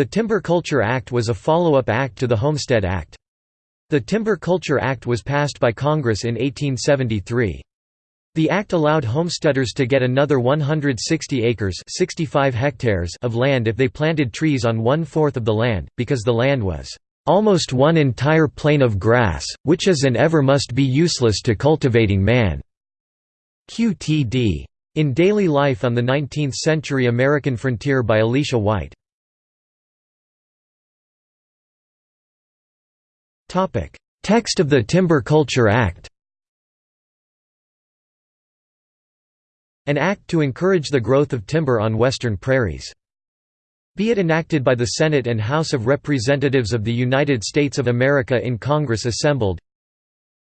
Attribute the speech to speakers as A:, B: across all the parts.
A: The Timber Culture Act was a follow-up act to the Homestead Act. The Timber Culture Act was passed by Congress in 1873. The act allowed homesteaders to get another 160 acres 65 hectares of land if they planted trees on one-fourth of the land, because the land was "...almost one entire plain of grass, which is and ever must be useless to cultivating man." QTD. In Daily Life on the Nineteenth-Century American Frontier by Alicia White. Text of the Timber Culture Act An act to encourage the growth of timber on western prairies. Be it enacted by the Senate and House of Representatives of the United States of America in Congress assembled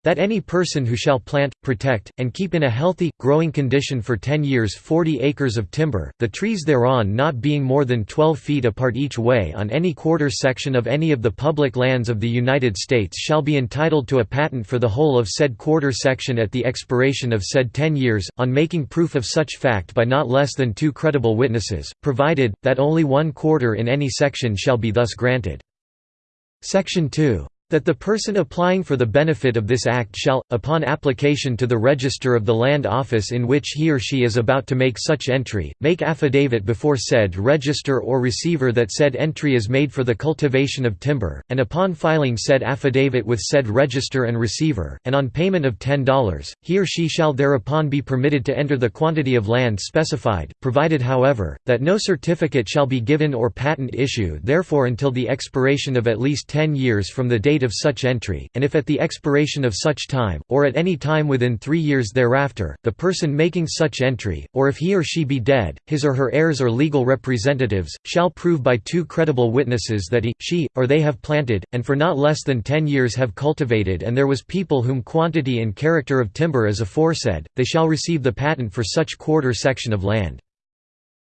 A: that any person who shall plant, protect, and keep in a healthy, growing condition for ten years forty acres of timber, the trees thereon not being more than twelve feet apart each way on any quarter section of any of the public lands of the United States shall be entitled to a patent for the whole of said quarter section at the expiration of said ten years, on making proof of such fact by not less than two credible witnesses, provided, that only one quarter in any section shall be thus granted. Section 2 that the person applying for the benefit of this act shall, upon application to the register of the land office in which he or she is about to make such entry, make affidavit before said register or receiver that said entry is made for the cultivation of timber, and upon filing said affidavit with said register and receiver, and on payment of $10, he or she shall thereupon be permitted to enter the quantity of land specified, provided however, that no certificate shall be given or patent issued therefore until the expiration of at least ten years from the date date of such entry, and if at the expiration of such time, or at any time within three years thereafter, the person making such entry, or if he or she be dead, his or her heirs or legal representatives, shall prove by two credible witnesses that he, she, or they have planted, and for not less than ten years have cultivated and there was people whom quantity and character of timber as aforesaid, they shall receive the patent for such quarter section of land.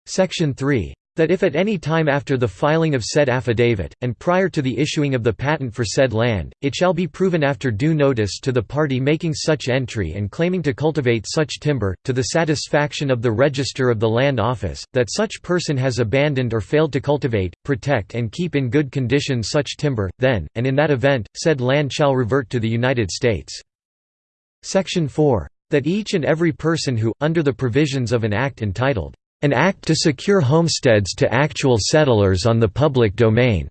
A: Section 3 that if at any time after the filing of said affidavit, and prior to the issuing of the patent for said land, it shall be proven after due notice to the party making such entry and claiming to cultivate such timber, to the satisfaction of the Register of the Land Office, that such person has abandoned or failed to cultivate, protect and keep in good condition such timber, then, and in that event, said land shall revert to the United States. Section 4. That each and every person who, under the provisions of an act entitled an act to secure homesteads to actual settlers on the public domain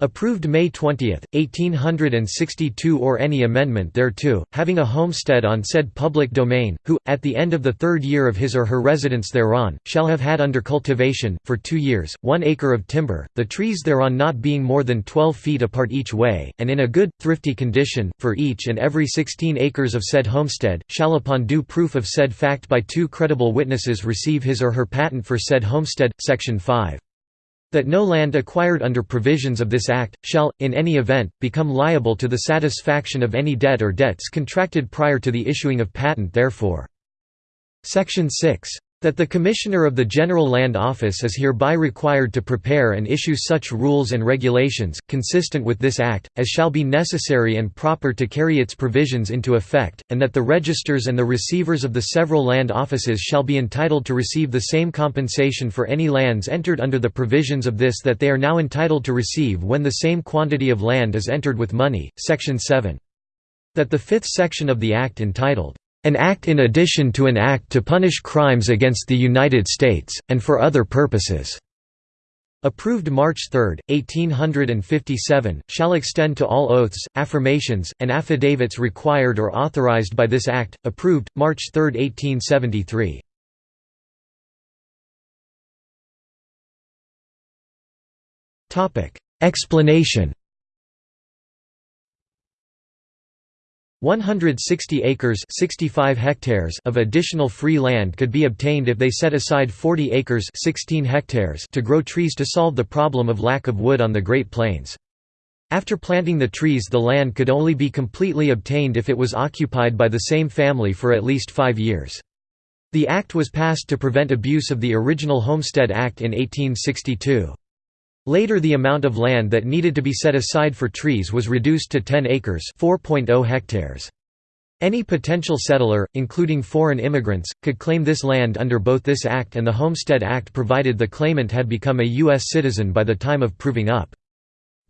A: Approved May 20, 1862 or any amendment thereto, having a homestead on said public domain, who, at the end of the third year of his or her residence thereon, shall have had under cultivation, for two years, one acre of timber, the trees thereon not being more than twelve feet apart each way, and in a good, thrifty condition, for each and every sixteen acres of said homestead, shall upon due proof of said fact by two credible witnesses receive his or her patent for said homestead. Section 5 that no land acquired under provisions of this Act, shall, in any event, become liable to the satisfaction of any debt or debts contracted prior to the issuing of patent therefore. Section 6 that the Commissioner of the General Land Office is hereby required to prepare and issue such rules and regulations, consistent with this Act, as shall be necessary and proper to carry its provisions into effect, and that the registers and the receivers of the several land offices shall be entitled to receive the same compensation for any lands entered under the provisions of this that they are now entitled to receive when the same quantity of land is entered with money. Section 7. That the fifth section of the Act entitled, an act in addition to an act to punish crimes against the United States, and for other purposes." Approved March 3, 1857, shall extend to all oaths, affirmations, and affidavits required or authorized by this Act, approved, March 3, 1873. Explanation 160 acres 65 hectares of additional free land could be obtained if they set aside 40 acres 16 hectares to grow trees to solve the problem of lack of wood on the Great Plains. After planting the trees the land could only be completely obtained if it was occupied by the same family for at least five years. The act was passed to prevent abuse of the original Homestead Act in 1862. Later the amount of land that needed to be set aside for trees was reduced to 10 acres 4.0 hectares. Any potential settler, including foreign immigrants, could claim this land under both this act and the Homestead Act provided the claimant had become a U.S. citizen by the time of proving up.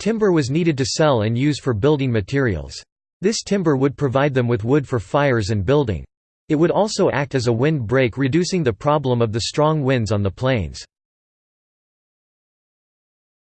A: Timber was needed to sell and use for building materials. This timber would provide them with wood for fires and building. It would also act as a wind break reducing the problem of the strong winds on the plains.